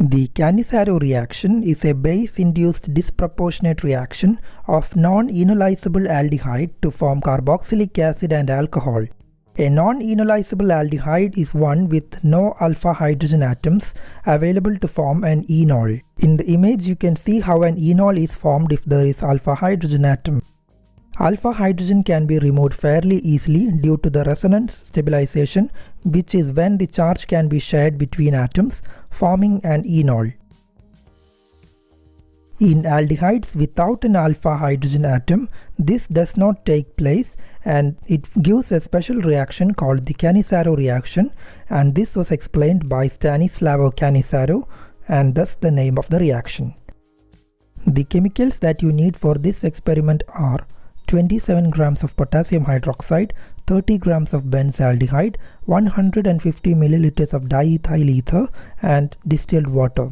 The Cannizzaro reaction is a base-induced disproportionate reaction of non-enolizable aldehyde to form carboxylic acid and alcohol. A non-enolizable aldehyde is one with no alpha hydrogen atoms available to form an enol. In the image you can see how an enol is formed if there is alpha hydrogen atom. Alpha hydrogen can be removed fairly easily due to the resonance stabilization which is when the charge can be shared between atoms forming an enol. In aldehydes without an alpha hydrogen atom, this does not take place and it gives a special reaction called the Cannizzaro reaction and this was explained by Stanislao Cannizzaro and thus the name of the reaction. The chemicals that you need for this experiment are 27 grams of potassium hydroxide, 30 grams of benzaldehyde, 150 milliliters of diethyl ether and distilled water.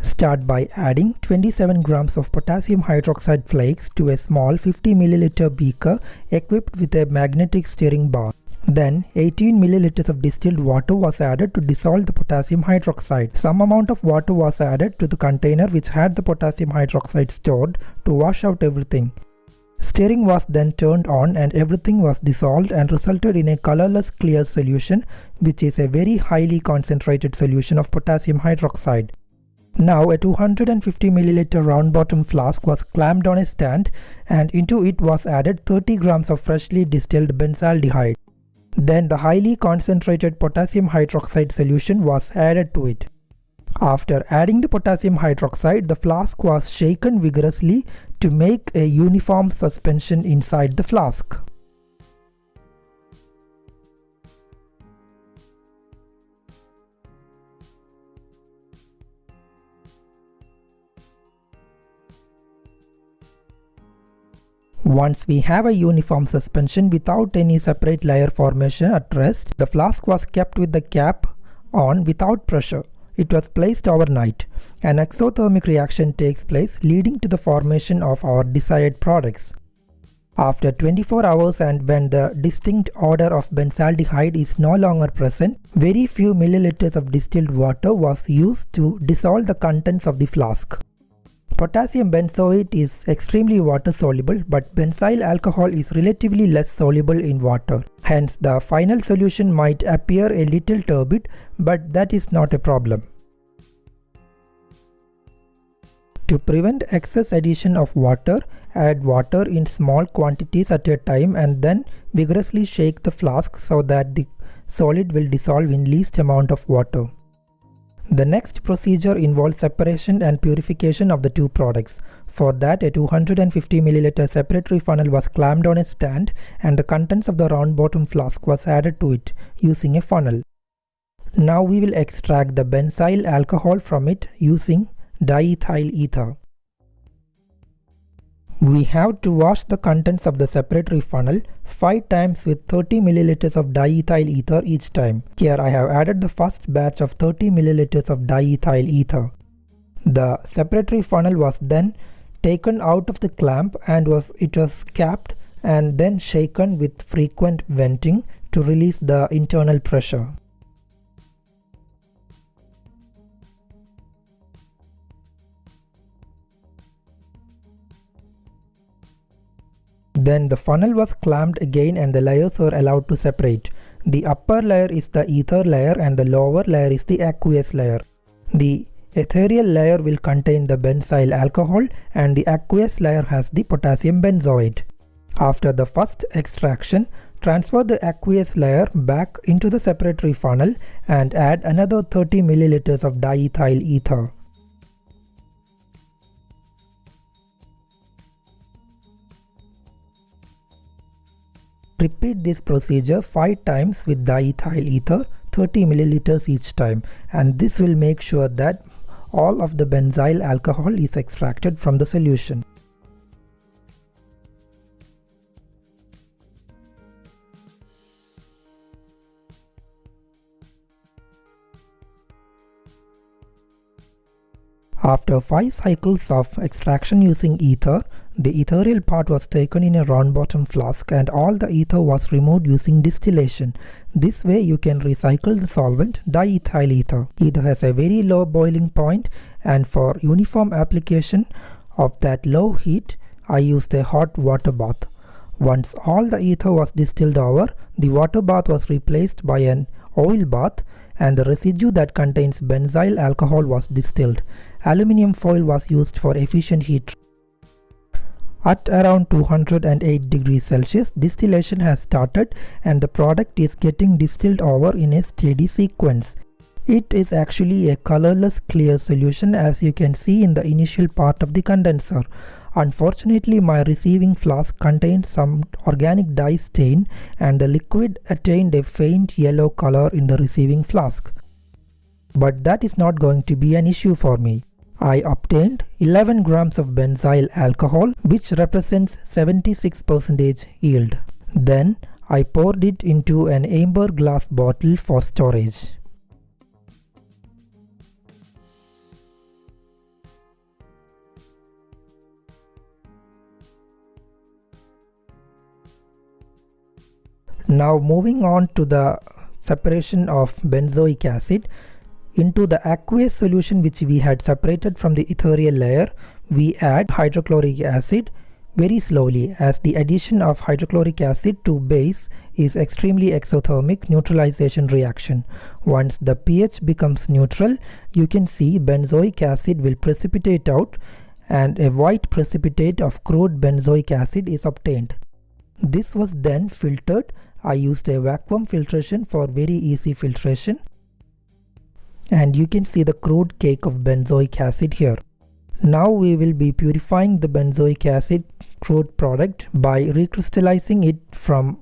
Start by adding 27 grams of potassium hydroxide flakes to a small 50 milliliter beaker equipped with a magnetic stirring bar. Then 18 milliliters of distilled water was added to dissolve the potassium hydroxide. Some amount of water was added to the container which had the potassium hydroxide stored to wash out everything. Stirring was then turned on and everything was dissolved and resulted in a colorless clear solution which is a very highly concentrated solution of potassium hydroxide. Now a 250 milliliter round bottom flask was clamped on a stand and into it was added 30 grams of freshly distilled benzaldehyde. Then the highly concentrated potassium hydroxide solution was added to it. After adding the potassium hydroxide, the flask was shaken vigorously to make a uniform suspension inside the flask. Once we have a uniform suspension without any separate layer formation at rest, the flask was kept with the cap on without pressure. It was placed overnight. An exothermic reaction takes place leading to the formation of our desired products. After 24 hours and when the distinct odor of benzaldehyde is no longer present, very few milliliters of distilled water was used to dissolve the contents of the flask. Potassium benzoate is extremely water soluble but benzyl alcohol is relatively less soluble in water. Hence the final solution might appear a little turbid but that is not a problem. To prevent excess addition of water, add water in small quantities at a time and then vigorously shake the flask so that the solid will dissolve in least amount of water. The next procedure involves separation and purification of the two products. For that, a 250 ml separatory funnel was clamped on a stand and the contents of the round bottom flask was added to it using a funnel. Now we will extract the benzyl alcohol from it using diethyl ether. We have to wash the contents of the separatory funnel 5 times with 30 milliliters of diethyl ether each time. Here I have added the first batch of 30 milliliters of diethyl ether. The separatory funnel was then taken out of the clamp and was it was capped and then shaken with frequent venting to release the internal pressure. Then the funnel was clamped again and the layers were allowed to separate. The upper layer is the ether layer and the lower layer is the aqueous layer. The ethereal layer will contain the benzyl alcohol and the aqueous layer has the potassium benzoate. After the first extraction, transfer the aqueous layer back into the separatory funnel and add another 30 milliliters of diethyl ether. Repeat this procedure 5 times with diethyl ether 30 milliliters each time and this will make sure that all of the benzyl alcohol is extracted from the solution. After 5 cycles of extraction using ether, The ethereal part was taken in a round bottom flask and all the ether was removed using distillation. This way you can recycle the solvent diethyl ether. Ether has a very low boiling point and for uniform application of that low heat I used a hot water bath. Once all the ether was distilled over, the water bath was replaced by an oil bath and the residue that contains benzyl alcohol was distilled. Aluminium foil was used for efficient heat. At around 208 degrees Celsius, distillation has started and the product is getting distilled over in a steady sequence. It is actually a colorless clear solution as you can see in the initial part of the condenser. Unfortunately, my receiving flask contained some organic dye stain and the liquid attained a faint yellow color in the receiving flask. But that is not going to be an issue for me. I obtained 11 grams of benzyl alcohol which represents 76% yield. Then I poured it into an amber glass bottle for storage. Now moving on to the separation of benzoic acid into the aqueous solution which we had separated from the ethereal layer we add hydrochloric acid very slowly as the addition of hydrochloric acid to base is extremely exothermic neutralization reaction. Once the pH becomes neutral you can see benzoic acid will precipitate out and a white precipitate of crude benzoic acid is obtained. This was then filtered I used a vacuum filtration for very easy filtration and you can see the crude cake of benzoic acid here. Now we will be purifying the benzoic acid crude product by recrystallizing it from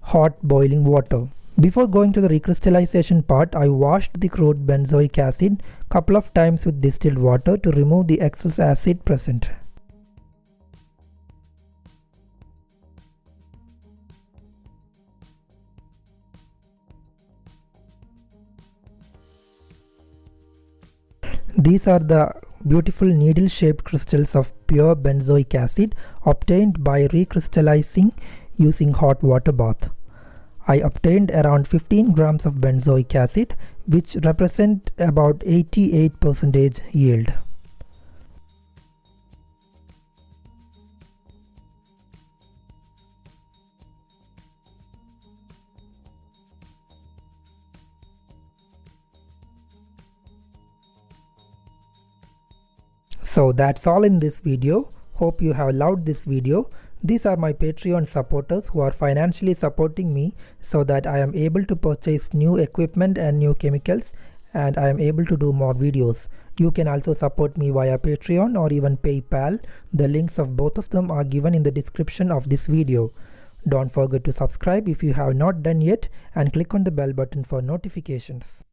hot boiling water. Before going to the recrystallization part, I washed the crude benzoic acid couple of times with distilled water to remove the excess acid present. These are the beautiful needle-shaped crystals of pure benzoic acid obtained by recrystallizing using hot water bath. I obtained around 15 grams of benzoic acid which represent about 88% yield. So that's all in this video. Hope you have loved this video. These are my Patreon supporters who are financially supporting me so that I am able to purchase new equipment and new chemicals and I am able to do more videos. You can also support me via Patreon or even PayPal. The links of both of them are given in the description of this video. Don't forget to subscribe if you have not done yet and click on the bell button for notifications.